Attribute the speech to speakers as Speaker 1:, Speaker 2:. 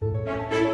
Speaker 1: Música